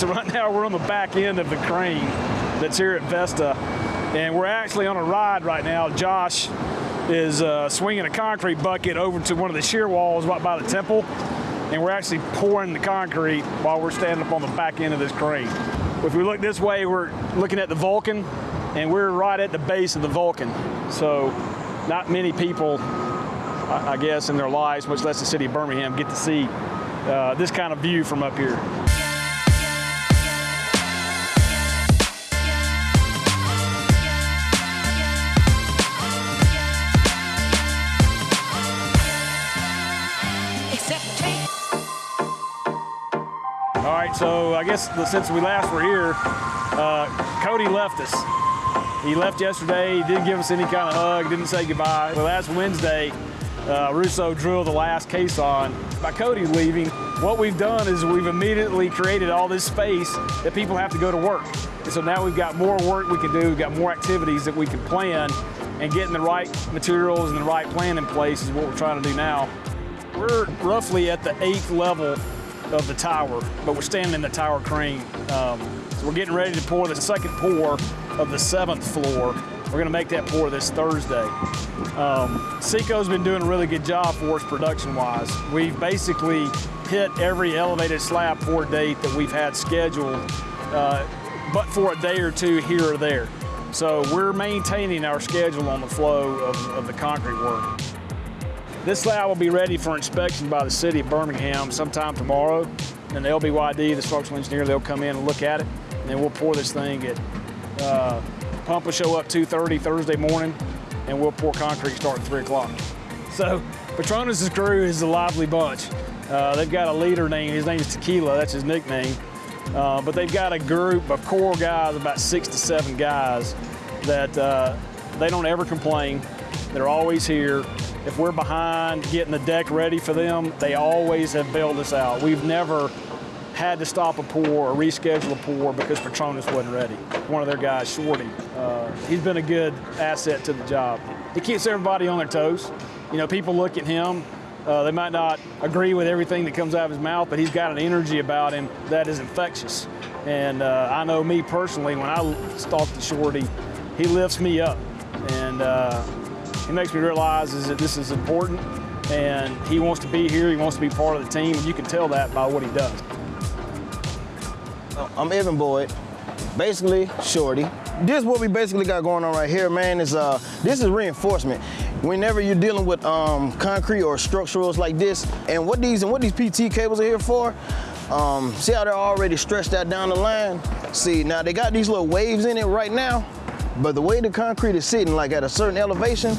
So right now we're on the back end of the crane that's here at Vesta, and we're actually on a ride right now. Josh is uh, swinging a concrete bucket over to one of the shear walls right by the temple, and we're actually pouring the concrete while we're standing up on the back end of this crane. If we look this way, we're looking at the Vulcan, and we're right at the base of the Vulcan. So not many people, I guess, in their lives, much less the city of Birmingham, get to see uh, this kind of view from up here. All right, so I guess since we last were here, uh, Cody left us. He left yesterday. He didn't give us any kind of hug, didn't say goodbye. But last Wednesday, uh, Russo drilled the last caisson. By Cody leaving, what we've done is we've immediately created all this space that people have to go to work. And so now we've got more work we can do, we've got more activities that we can plan, and getting the right materials and the right plan in place is what we're trying to do now. We're roughly at the eighth level of the tower, but we're standing in the tower crane. Um, so we're getting ready to pour the second pour of the seventh floor. We're gonna make that pour this Thursday. Um, Seco's been doing a really good job for us production-wise. We've basically hit every elevated slab pour date that we've had scheduled, uh, but for a day or two here or there. So we're maintaining our schedule on the flow of, of the concrete work. This slab will be ready for inspection by the city of Birmingham sometime tomorrow. And the LBYD, the structural engineer, they'll come in and look at it. And then we'll pour this thing at, uh, pump will show up 2.30 Thursday morning and we'll pour concrete starting 3 o'clock. So Petronas' crew is a lively bunch. Uh, they've got a leader named, his name is Tequila, that's his nickname. Uh, but they've got a group of core guys, about six to seven guys, that uh, they don't ever complain. They're always here. If we're behind getting the deck ready for them, they always have bailed us out. We've never had to stop a pour or reschedule a pour because Petronas wasn't ready. One of their guys, Shorty, uh, he's been a good asset to the job. He keeps everybody on their toes. You know, people look at him, uh, they might not agree with everything that comes out of his mouth, but he's got an energy about him that is infectious. And uh, I know me personally, when I talk to Shorty, he lifts me up. And uh, he makes me realize is that this is important and he wants to be here, he wants to be part of the team, and you can tell that by what he does. I'm Evan Boyd, basically Shorty. This is what we basically got going on right here, man, is uh, this is reinforcement. Whenever you're dealing with um, concrete or structurals like this, and what these and what these PT cables are here for, um, see how they're already stretched out down the line? See, now they got these little waves in it right now, but the way the concrete is sitting, like at a certain elevation,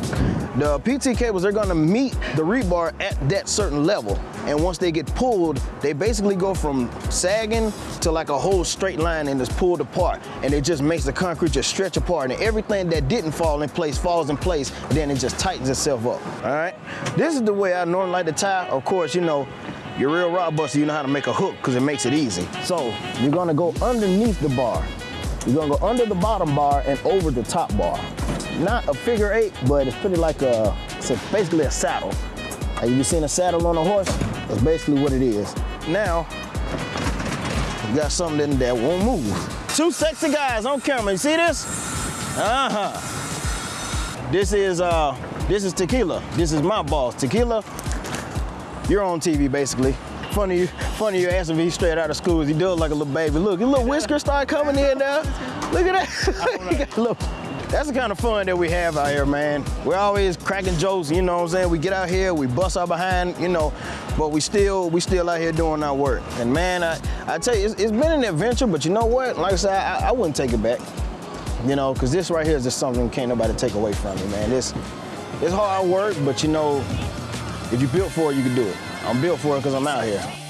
the PT cables, they're gonna meet the rebar at that certain level. And once they get pulled, they basically go from sagging to like a whole straight line and it's pulled apart. And it just makes the concrete just stretch apart. And everything that didn't fall in place falls in place, then it just tightens itself up, all right? This is the way I normally like to tie. Of course, you know, you're real rod buster, you know how to make a hook because it makes it easy. So you're gonna go underneath the bar. You're gonna go under the bottom bar and over the top bar. Not a figure eight, but it's pretty like a, it's a- basically a saddle. Have you seen a saddle on a horse? That's basically what it is. Now, you got something that won't move. Two sexy guys on camera, you see this? Uh-huh. This is, uh, this is Tequila. This is my boss. Tequila, you're on TV basically. Funny you, funny you ask him if he's straight out of school. He does like a little baby. Look, his little whiskers start coming in now. Look at that. He got a little- That's the kind of fun that we have out here, man. We're always cracking jokes, you know what I'm saying? We get out here, we bust our behind, you know, but we still, we still out here doing our work. And man, I, I tell you, it's, it's been an adventure, but you know what? Like I said, I, I wouldn't take it back. You know, because this right here is just something can't nobody take away from me, man. This, it's hard work, but you know, if you built for it, you can do it. I'm built for it because I'm out here.